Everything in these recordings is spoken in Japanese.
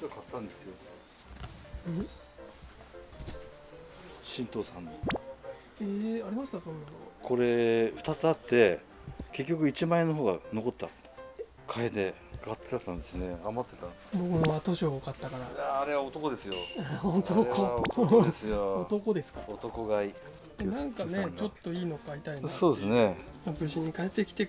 実は買ったんですよ。うん？神道さんの。えー、ありましたそんなの。これ2つあって結局1万円の方が残った。替えで買ってたんですね。余ってた僕も後賞を買ったから。いやあれは男ですよ。本当あれは男ですよ。男ですか？男買いなんかねちょっといいの買いたいなそうですね。無事に帰ってきて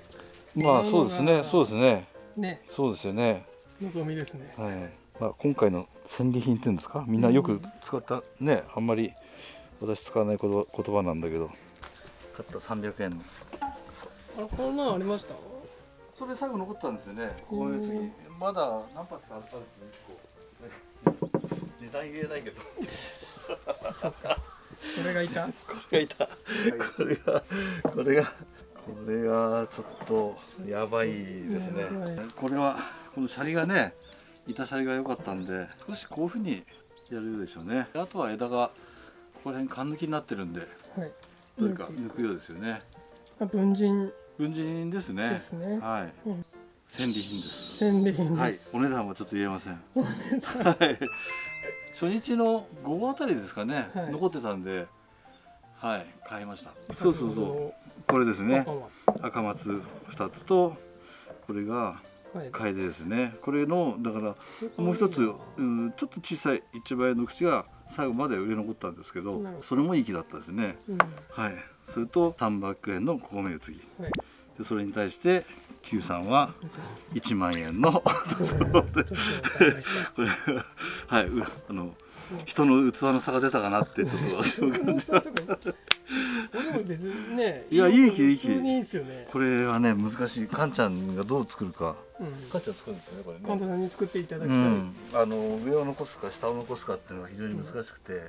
まあそうですね。そうですね。ね。そうですよね。望みですね。はいまあ、今回の戦利品っていうんですか？みんなよく使ったねあんまり私使わない言葉言葉なんだけど。買った300円の。あれこんなのありました？それ最後残ったんですよね。うんこの次。まだ何発かあったんですよ1個値段言えないけど。そっか。それがいた？これがいた。これがこれがこれがちょっとやばいですね。これはこのシャリがね板シャリが良かったんで少しこういうふうにやるでしょうね。あとは枝がここら辺缶抜きになってるんではい。どれか抜くようですよね。文人文人ですね。ですね。はい、うん。戦利品です。戦利品はい。お値段はちょっと言えません。はい。初日の午後あたりですかね、はい。残ってたんではい。買いました。そうそうそう。うこれですね。赤松。赤松2つとこれがはい楓ですね。これのだからもう一つ、うん、ちょっと小さい一番の口が最後まで売れ残ったんですけどそれもいい木だったですね。うん。はい。それと300円の米宇津木はい。でそれに対して Q さんは1万円の これはい。うあの人の器の差が出たかなってちょっと私も感じまこれも別にねいやいい木いい木普通にいいですよね。これはね難しい。カンちゃんがどう作るか。うん。カンちゃん作るんですよねこれ神田さんに作っていただきたい、うん、あの上を残すか下を残すかっていうのが非常に難しくて、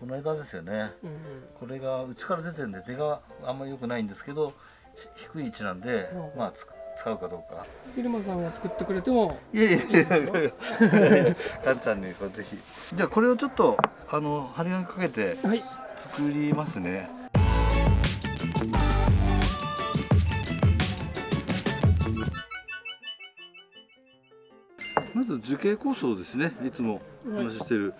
この枝ですよね。うんこれが内から出てるんで出があんまり良くないんですけどひ低い位置なんで、うん。まあつ使うかどうか。昼間さんが作ってくれても。いやいやいやいやいや。カンちゃんにぜひ。じゃあこれをちょっとあの針金かけてはい。作りますねまず樹形構想ですね。い。つもお話ししてる。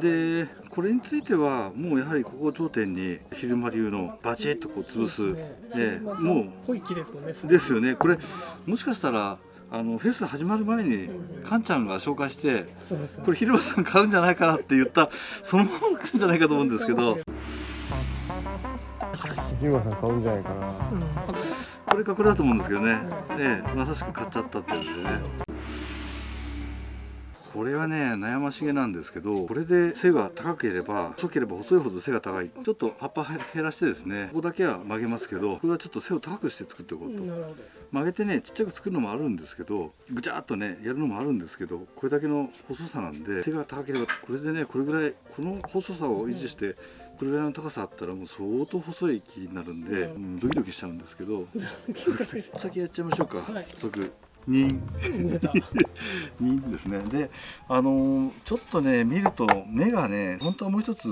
でこれについてはもうやはりここを頂点に昼間流のバチッとこう潰す。ね。えもん濃い木ですもんね。うですよね。これもしかしたらあのフェス始まる前にカンちゃんが紹介してこれ昼間さん買うんじゃないかなって言ったそのまま来るんじゃないかと思うんですけど。ジマさん買うんじゃないかな。うん。これかこれだと思うんですけどね、ええ、まさしく買っちゃったっていうんでねこれはね悩ましげなんですけどこれで背が高ければ細ければ細いほど背が高い。ちょっと葉っぱ減らしてですねここだけは曲げますけどこれはちょっと背を高くして作っておこうと。曲げてねちっちゃく作るのもあるんですけどぐちゃっとねやるのもあるんですけどこれだけの細さなんで背が高ければこれでねこれぐらいこの細さを維持してこれぐらいの高さあったらもう相当細い木になるんで、うん、ドキドキしちゃうんですけど。先やっちゃいましょうか、はい。早速2出た。2ですね。であのーちょっとね見ると目がね本当はもう一つ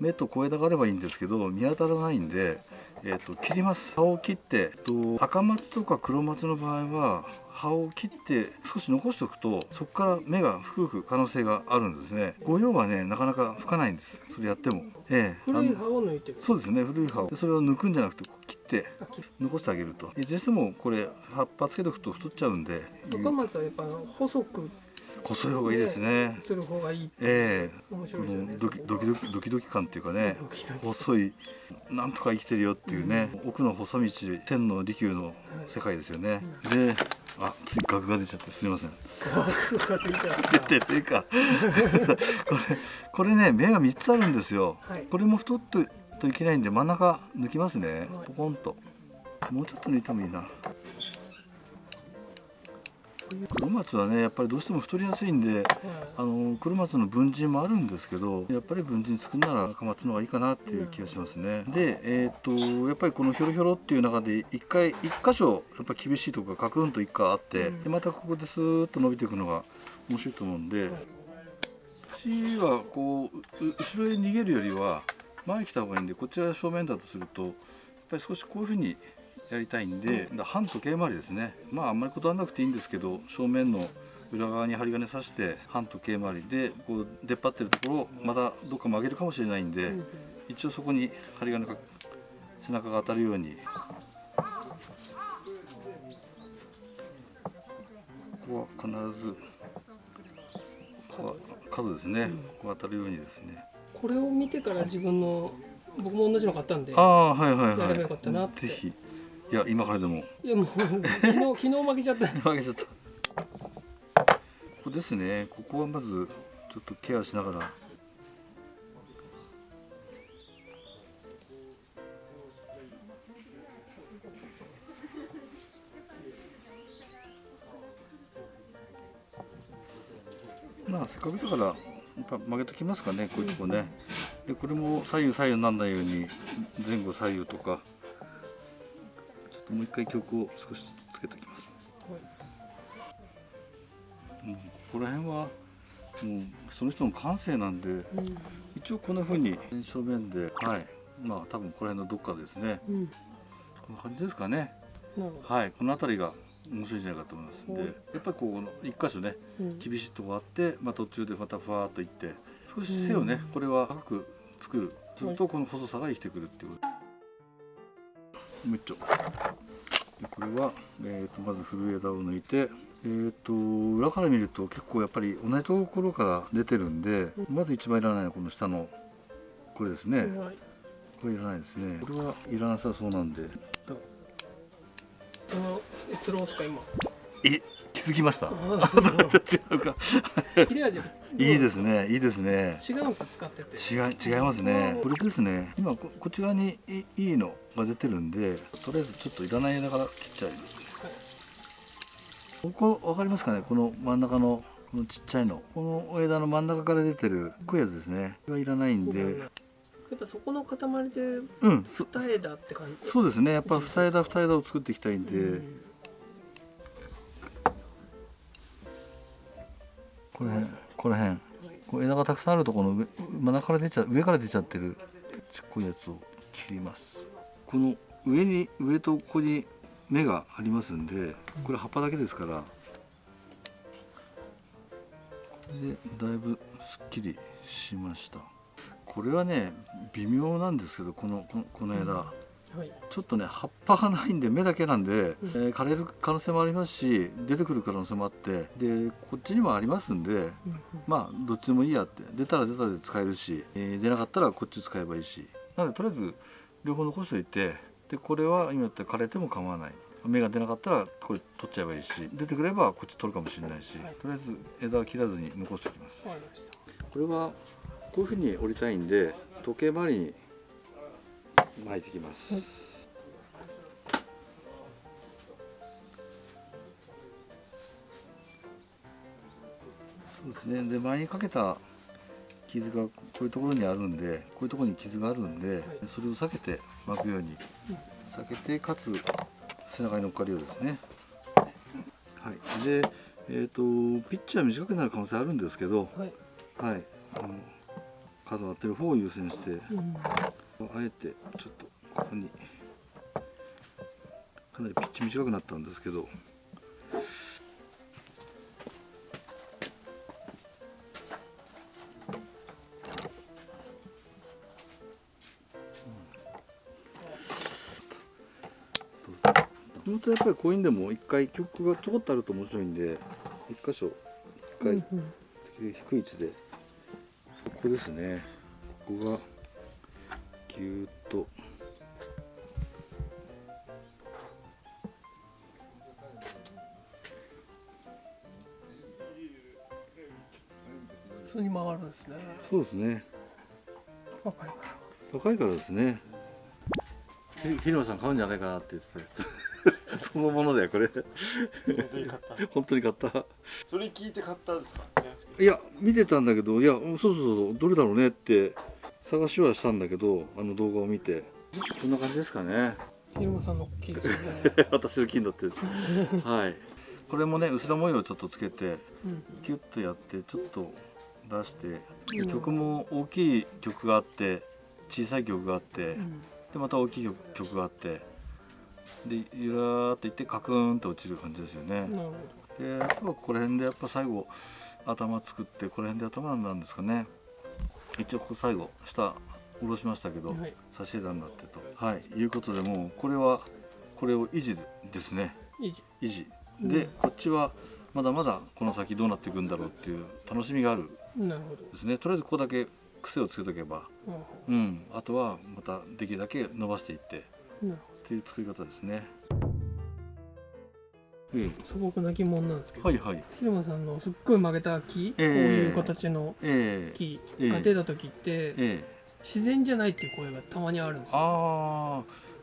目と小枝があればいいんですけど見当たらないんで、えー、と切ります。葉を切って、えっと、赤松とか黒松の場合は葉を切って少し残しておくとそこから芽が吹く可能性があるんですね。御用はねなかなか吹かないんです。それやっても。ええ。古い葉を抜いてるそうですね。古い葉を。でそれを抜くんじゃなくて切って残してあげると。いずれにしてもこれ葉っぱつけておくと太っちゃうんで。若松はやっぱ細く細い方がいいですね。する方がいいええ。こ面白いですよね。のドキドキドキドキドキ感っていうかね。ドキドキ細いなんとか生きてるよっていうね、奥の細道天の利休の世界ですよね、であつい額が出ちゃってすみません。額がついちゃっ出てっていうか。これこれね目が3つあるんですよ、はい。これも太っといけないんで真ん中抜きますね。ポコンと。もうちょっと抜いてもいいな。黒松はねやっぱりどうしても太りやすいんでた、あの黒松の文人もあるんですけどやっぱり文人作るなら赤松の方がいいかなっていう気がしますね、でえっ、とやっぱりこのひょろひょろっていう中で一回一箇所やっぱ厳しいところがカクンと一回あって、うん。でまたここでスーッと伸びていくのが面白いと思うんで、口はこうう後ろへ逃げるよりは前に来た方がいいんでこっちが正面だとするとやっぱり少しこういうふうにやりたいんで、だから反時計回りですね。まああんまりこだわらなくていいんですけど正面の裏側に針金刺して半時計回りでこう出っ張ってるところをまたどっか曲げるかもしれないんで、うんうん。一応そこに針金が背中が当たるように。ここは必ずここは角ですね、ここ当たるようにですねこれを見てから自分の僕も同じの買ったんでああはいはいはい。やればよかったなって。ぜひ。いや今からでも。いやもう昨日 昨日負けちゃった。負けちゃった。ここですね。ここはまずちょっとケアしながら。まあせっかくだからやっぱ曲げときますかねこういうとこね。でこれも左右左右にならないように前後左右とか。ちょっともう一回曲を少しつけておきます。うん、ここら辺はもうその人の感性なんでうん。一応こんな風に正面ではい。まあ多分この辺のどっかですね。うん。こんな感じですかね。はい。この辺りが面白いんじゃないかと思います。ん。ではいやっぱりこう一箇所ねうん。厳しいとこあって、まあ、途中でまたふわーっといって少し背をねこれは高く作る。するとこの細さが生きてくるっていうこと。もう一丁でこれは、えー、とまず古い枝を抜いてえー、と裏から見ると結構やっぱり同じところから出てるんでまず一番いらないのはこの下のこれですね。はい。これいらないですね。これはいらなさそうなんで閲覧ですか今。え気づきました？いいですねいいですね。違うんですか使ってて。違い違いますね。これですね。今ここっち側にいいいのが出てるんでとりあえずちょっといらない枝から切っちゃいますね。ここ分かりますかね？この真ん中のこのちっちゃいの。この枝の真ん中から出てるこういうやつですね。これはいらないんでやっぱそこの塊で二枝って感じ？そうですね。やっぱ二枝二枝を作っていきたいんで、うん。この辺この辺。こう枝がたくさんあるところの上真ん中から出ちゃ上から出ちゃってるちっこいやつを切ります。この上に上とここに芽がありますんでこれ葉っぱだけですから。これでだいぶすっきりしましたこれはね微妙なんですけどこのこのこの枝、はい。ちょっとね葉っぱがないんで芽だけなんで、えー枯れる可能性もありますし出てくる可能性もあってでこっちにもありますんでうんまあどっちでもいいやって。出たら出たで使えるし、えー出なかったらこっち使えばいいし。なのでとりあえず両方残しておいてでこれは今言ったら枯れても構わない。芽が出なかったらこれ取っちゃえばいいし。出てくればこっち取るかもしれないし、はい。とりあえず枝は切らずに残しておきます。これはこういうふうに折りたいんで時計回りに巻いていきます、はい。そうですね。で前にかけた傷がこういうところにあるんでこういうところに傷があるんで、それを避けて巻くように。避けてかつ背中に乗っかるようですね。はい。でえー、とピッチは短くなる可能性あるんですけど、はい。はい、あの角を当てる方を優先してうんあえてちょっとここにかなりピッチ短くなったんですけど本当やっぱりこういうんでも一回曲がちょこっとあると面白いんで一箇所一回、うん低い位置でここですね。ここがぎゅーっと。普通に曲がるんですね。そうですね。わかりまし若いからですね。ひ日野さん買うんじゃないかなって言ってた。や つそのものだよこれ。本当に買った。本当に買った。それ聞いて買ったんですか？いや見てたんだけどいやうんそうそうそうどれだろうねって探しはしたんだけどあの動画を見て。こんな感じですかね。たひろまさんの木ですね。私の金だって。はい。これもね薄ら模様をちょっとつけてうんキュッとやってちょっと出して、うん曲も大きい曲があって小さい曲があって、うん。でまた大きい曲曲があってでゆらーっといってカクーンと落ちる感じですよね。なるほであとはここら辺でやっぱ最後頭作ってこの辺で頭なんですかね。一応ここ最後下下ろしましたけど、どはい。差し枝になってと。はい。いうことでもうこれはこれを維持ですね。いいじ維持。で、うん。こっちはまだまだこの先どうなっていくんだろうっていう楽しみがあるですね。とりあえずここだけ癖をつけとけばうん。うん。あとはまたできるだけ伸ばしていってっていう作り方ですね素朴な疑問なんですけど、えはいはい。広間さんのすっごい曲げた木、ええ。こういう形のええ。木ええ。が出た時って、ええ。自然じゃないっていう声がたまにあるんですよ。あ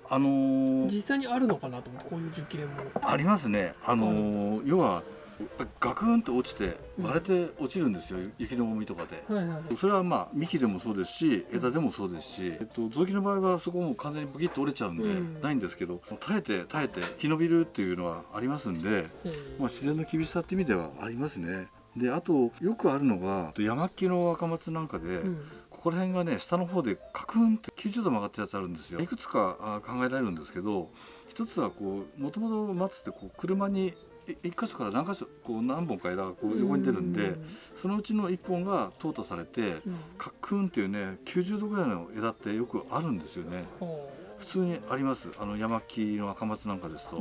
ああのー。実際にあるのかなと思ってこういう樹形も。ありますね。あのー。要はやっぱりガクンと落ちてうん。割れて落ちるんですよ、雪の重みとかで。はいはい。それはまあ幹でもそうですし枝でもそうですし、えっと、雑木の場合はそこも完全にブキッと折れちゃうんで、うん。ないんですけど耐えて耐えて生き延びるっていうのはありますんで、えまあ、自然の厳しさっていう意味ではありますね。であとよくあるのが山木の若松なんかで、うん。ここら辺がね下の方でカクンって90度曲がったやつあるんですよ。いくつかあ考えられるんですけど一つはこうもともと松ってこう車にい一箇所から何箇所こう何本か枝がこう横に出るんで、そのうちの1本が淘汰されてうん。カクンっていうね90度ぐらいの枝ってよくあるんですよね。ほ普通にあります。あの山木の赤松なんかですと。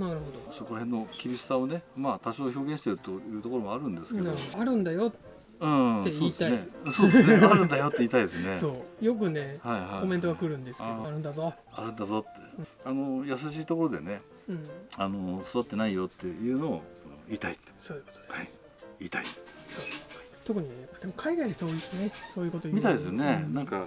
そこら辺の厳しさをねまあ多少表現してるというところもあるんですけど。あるんだよ、うんって言いたい。そうですね。ね。あるんだよって言いたいですね。そう。よくねはいはい。コメントが来るんですけどああるんだぞ、あるんだぞって。あの優しいところでねうん、あの育ってないよっていうのを言いそういうことです、はい。言い。特にねでも海外の人多いですねそういうことみたいですよね、うん。なんか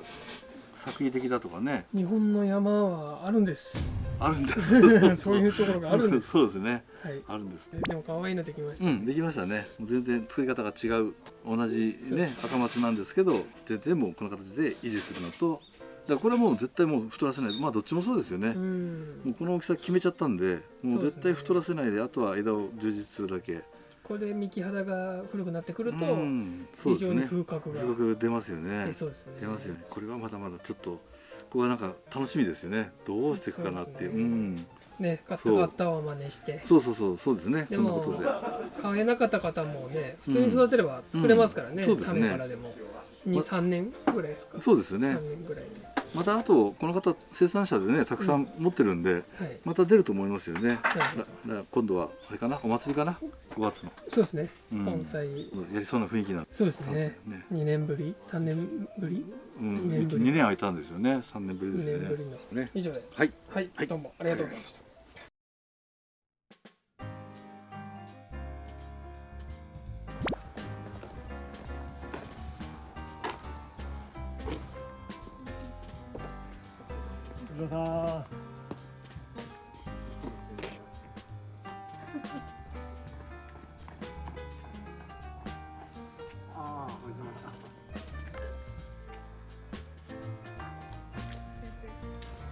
作為的だとかね。日本の山はあるんです。あるんです。そういうところがあるんです。そうですね。はい。あるんです。でも可愛いのできました、うんできましたね。全然作り方が違う。同じね赤松なんですけど全然もうこの形で維持するのとだこれはもう絶対もう太らせない。まあどっちもそうですよね、うん。もうこの大きさ決めちゃったんでもう絶対太らせないであとは枝を充実するだけ。これで幹肌が古くなってくると、うんそう非常にですね風格が出ますよね。出そうですね。出ますよね。これはまだまだちょっとここはなんか楽しみですよね。どうしていくかなっていう。そうね。うん。ねカッタそう。カッタを真似して。そうそうそうそうですね。でもこんなことで。買えなかった方もね普通に育てれば作れますからね、うん。そうですね。種からでも。23年ぐらいですか。そうですよね。3年ぐらいまたあとこの方生産者でねたくさん持ってるんで、はい。また出ると思いますよね、今度はあれかな？お祭りかな？5月の。そうですね、うん。盆栽やりそうな雰囲気なんで。そうですね。ね。2年ぶり？3年ぶり？うん、二年ぶり。2年空いたんですよね。3年ぶり2ですよね。以上で。はい。はい、はい。どうもありがとうございましたうわ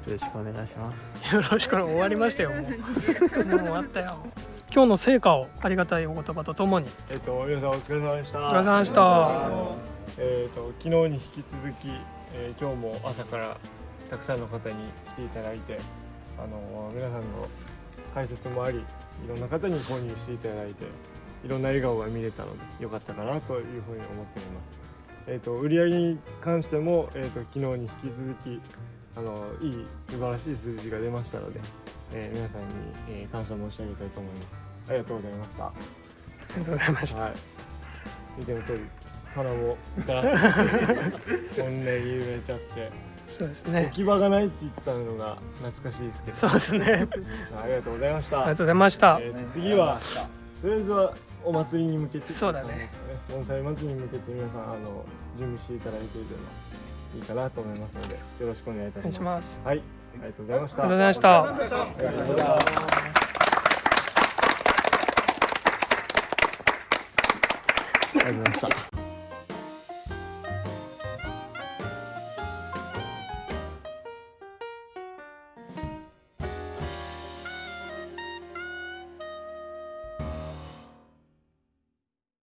よろしくお願いします。よろしく終わりましたよもうもう終わったよ今日の成果をありがたいお言葉とともに。えっ、と皆さんお疲れ様でした。お疲れ様でした。えっ、と昨日に引き続き、えー今日も朝からたくさんの方に来ていただいて、あの皆さんの解説もあり、いろんな方に購入していただいて、いろんな笑顔が見れたので良かったかなというふうに思っております。えっ、と売り上げに関してもえっ、と昨日に引き続きあのいい素晴らしい数字が出ましたので、えー皆さんに、えー感謝申し上げたいと思います。ありがとうございました。ありがとうございましたはい。見ての通り、棚もガラッとこんなに揺れちゃって、置そうですねき場がないって言ってたのが懐かしいですけど、そうですねありがとうございました。ありがとうございましたえー次はとりあえずはお祭りに向けてそうだね。盆栽祭りに向けて皆さんあの準備していただいているのいいかなと思いますので、よろしくお願いいたしま。すはい、ありがとうございました。ありがとうございましたありがとうございました。ありがとうございました